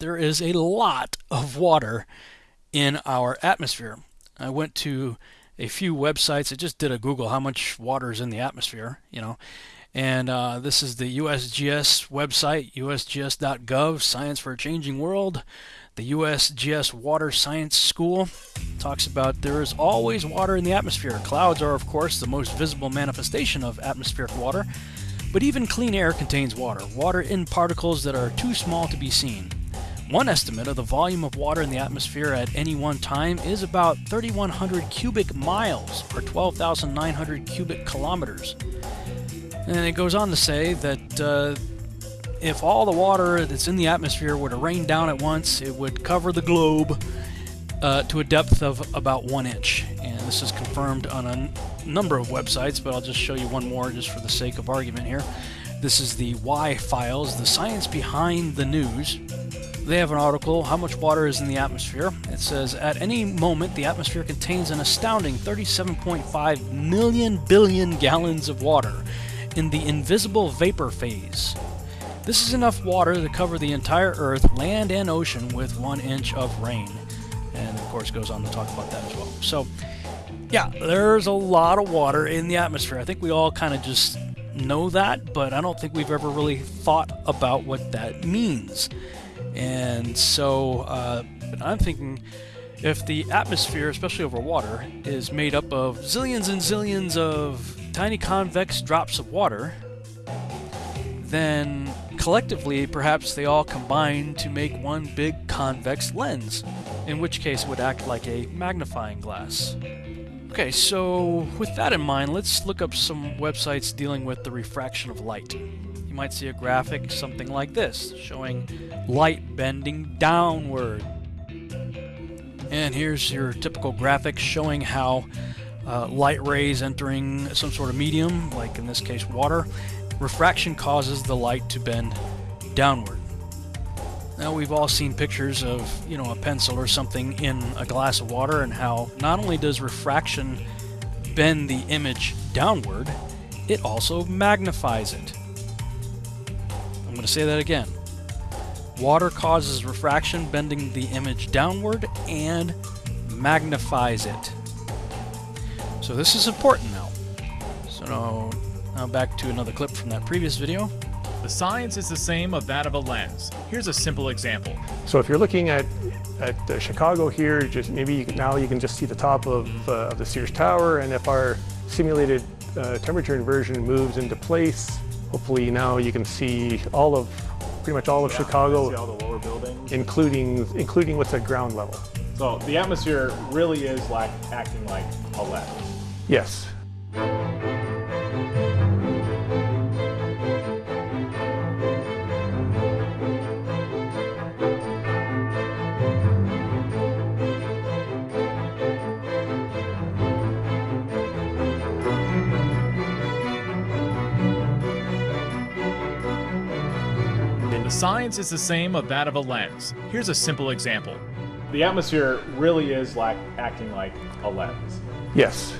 there is a lot of water in our atmosphere. I went to a few websites. I just did a Google how much water is in the atmosphere, you know. And uh, this is the USGS website, usgs.gov, Science for a Changing World. The USGS Water Science School talks about there is always water in the atmosphere. Clouds are, of course, the most visible manifestation of atmospheric water, but even clean air contains water, water in particles that are too small to be seen. One estimate of the volume of water in the atmosphere at any one time is about 3,100 cubic miles or 12,900 cubic kilometers. And it goes on to say that uh, if all the water that's in the atmosphere were to rain down at once, it would cover the globe uh, to a depth of about one inch. And this is confirmed on a number of websites, but I'll just show you one more just for the sake of argument here. This is the Why Files, the science behind the news. They have an article, How Much Water is in the Atmosphere. It says, At any moment, the atmosphere contains an astounding 37.5 million billion gallons of water in the invisible vapor phase. This is enough water to cover the entire Earth, land, and ocean with one inch of rain. And of course, goes on to talk about that as well. So, yeah, there's a lot of water in the atmosphere. I think we all kind of just know that, but I don't think we've ever really thought about what that means. And so, uh, I'm thinking if the atmosphere, especially over water, is made up of zillions and zillions of tiny convex drops of water, then collectively, perhaps they all combine to make one big convex lens, in which case it would act like a magnifying glass. Okay, so with that in mind, let's look up some websites dealing with the refraction of light. Might see a graphic something like this, showing light bending downward. And here's your typical graphic showing how uh, light rays entering some sort of medium, like in this case water, refraction causes the light to bend downward. Now we've all seen pictures of, you know, a pencil or something in a glass of water and how not only does refraction bend the image downward, it also magnifies it. I'm going to say that again. Water causes refraction bending the image downward and magnifies it. So this is important now. So now, now back to another clip from that previous video. The science is the same of that of a lens. Here's a simple example. So if you're looking at, at uh, Chicago here, just maybe you can, now you can just see the top of, uh, of the Sears Tower, and if our simulated uh, temperature inversion moves into place, hopefully now you can see all of, pretty much all of yeah, Chicago, see all the lower buildings. including, including what's at ground level. So the atmosphere really is like acting like a lens. Yes. The science is the same of that of a lens. Here's a simple example. The atmosphere really is like acting like a lens. Yes.